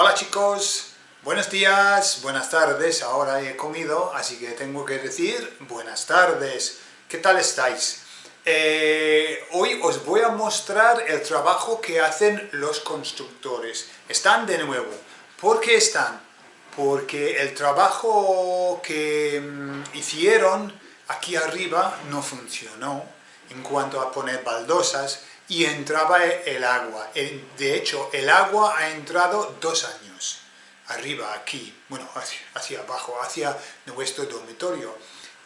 Hola chicos, buenos días, buenas tardes, ahora he comido, así que tengo que decir buenas tardes. ¿Qué tal estáis? Eh, hoy os voy a mostrar el trabajo que hacen los constructores. Están de nuevo. ¿Por qué están? Porque el trabajo que mm, hicieron aquí arriba no funcionó en cuanto a poner baldosas y entraba el agua. De hecho, el agua ha entrado dos años, arriba, aquí, bueno, hacia, abajo, hacia nuestro dormitorio.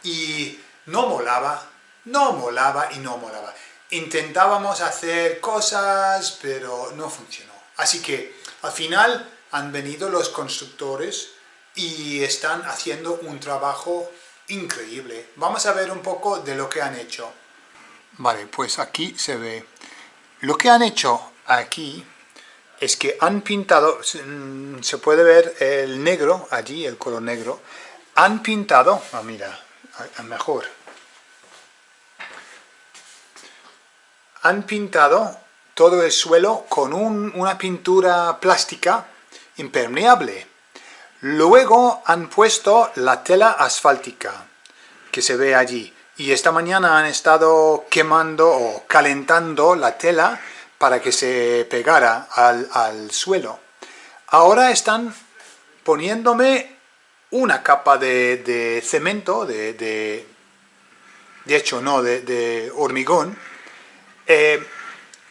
Y no molaba, no molaba y no molaba. Intentábamos hacer cosas, pero no funcionó. Así que, al final, han venido los constructores y están haciendo un trabajo increíble. Vamos a ver un poco de lo que han hecho. Vale, pues aquí se ve. Lo que han hecho aquí es que han pintado, mm, se puede ver el negro, allí el color negro, han pintado, ah mira, mejor, han pintado todo el suelo con una pintura plástica impermeable. Luego han puesto la tela asfáltica, que se ve allí y esta mañana han estado quemando o calentando la tela para que se pegara al, suelo. Ahora están poniéndome una capa de, cemento, de, de, hecho no, de, hormigón, eh,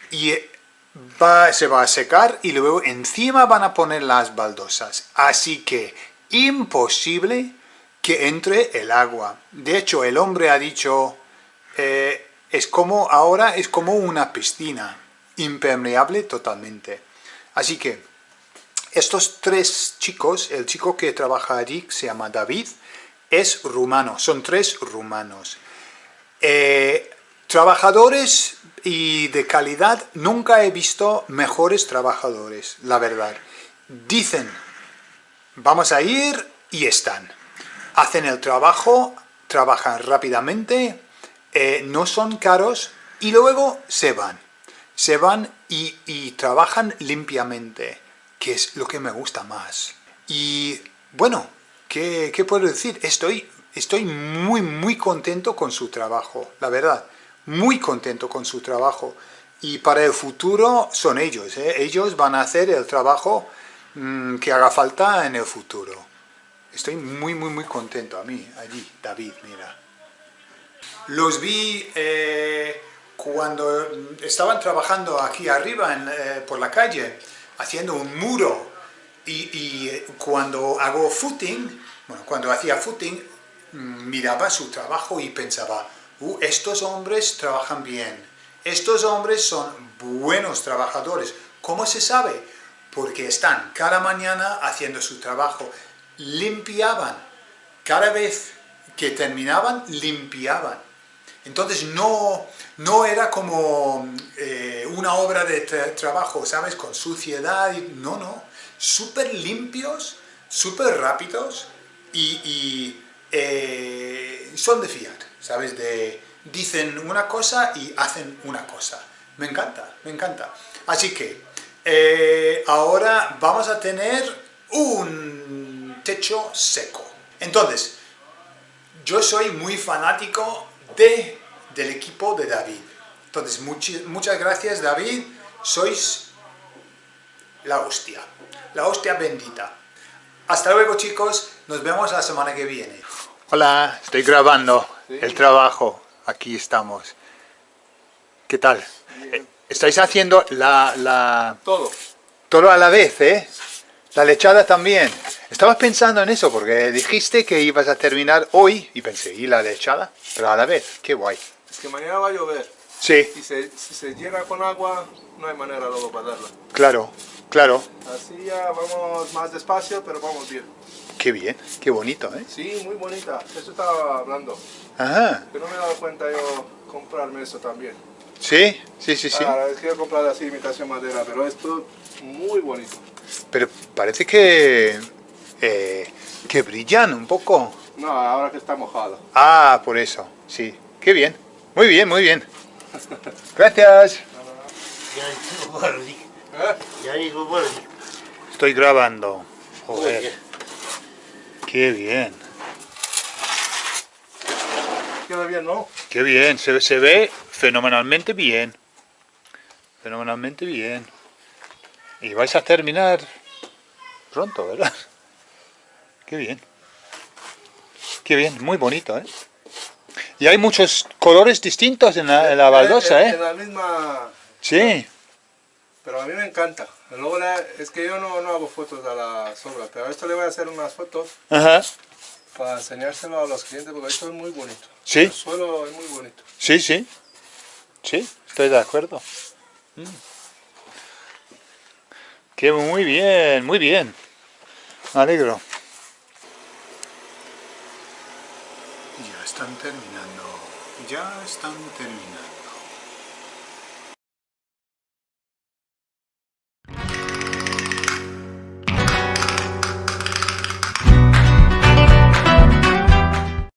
y se va a secar y luego encima van a poner las baldosas. Así que imposible que entre el agua. De hecho, el hombre ha dicho, eh, es como, ahora es como una piscina, impermeable totalmente. Así que, estos tres chicos, el chico que trabaja allí, se llama David, es rumano, son tres rumanos. Eh, trabajadores y de calidad, nunca he visto mejores trabajadores, la verdad. Dicen, vamos a ir y están hacen el trabajo, trabajan rápidamente, eh, no son caros y luego se van. Se van y, trabajan limpiamente, que es lo que me gusta más. Y bueno, ¿qué, puedo decir? Estoy, estoy muy, muy contento con su trabajo, la verdad. Muy contento con su trabajo. Y para el futuro son ellos, ¿eh? ellos van a hacer el trabajo mm, que haga falta en el futuro. Estoy muy, muy, muy contento a mí, allí, David, mira. Los vi eh, cuando estaban trabajando aquí arriba eh, por la calle, haciendo un muro. Y, eh, cuando hago footing, bueno, cuando hacía footing, mm, miraba su trabajo y pensaba, uh, estos hombres trabajan bien, estos hombres son buenos trabajadores. ¿Cómo se sabe? Porque están cada mañana haciendo su trabajo limpiaban. Cada vez que terminaban, limpiaban. Entonces no, no era como eh, una obra de trabajo, ¿sabes? Con suciedad, no, no. Súper limpios, súper rápidos y, eh, son de fiar, ¿sabes? De, dicen una cosa y hacen una cosa. Me encanta, me encanta. Así que eh, ahora vamos a tener un techo seco. Entonces, yo soy muy fanático de, del equipo de David. Entonces, muchas gracias David, sois la hostia, la hostia bendita. Hasta luego chicos, nos vemos la semana que viene. Hola, estoy grabando el trabajo, aquí estamos. ¿Qué tal? Eh, estáis haciendo la, la... Todo. Todo a la vez, ¿eh? La lechada también. Estabas pensando en eso porque dijiste que ibas a terminar hoy y pensé, ¿y la lechada? Pero a la vez, qué guay. Es que mañana va a llover. Sí. Y si se llena con agua, no hay manera luego para darla. Claro, claro. Así ya vamos más despacio, pero vamos bien. Qué bien, qué bonito, ¿eh? Sí, muy bonita. Eso estaba hablando. Ajá. Pero no me he dado cuenta yo comprarme eso también. ¿Sí? Sí, sí, sí. Ahora, que comprar así imitación madera, pero esto muy bonito. Pero parece que, eh, que brillan un poco. No, ahora que está mojado. Ah, por eso, sí. Qué bien. Muy bien, muy bien. Gracias. estoy grabando. Joder, bien. qué bien. Queda bien, ¿no? Qué bien, se, se ve fenomenalmente bien. Fenomenalmente bien. Y vais a terminar pronto, ¿verdad? Qué bien. Qué bien, muy bonito, ¿eh? Y hay muchos colores distintos en la, en la baldosa, En, en ¿eh? la misma... Sí, Pero a mí me encanta. Luego la- es que yo no, no hago fotos a la sombra, pero a esto le voy a hacer unas fotos ajá. para enseñárselo a los clientes porque esto es muy bonito. Sí. El suelo es muy bonito. Sí, sí. Sí, estoy de acuerdo. Mm. Qué muy bien, muy bien. Me alegro. Ya están terminando. Ya están terminando.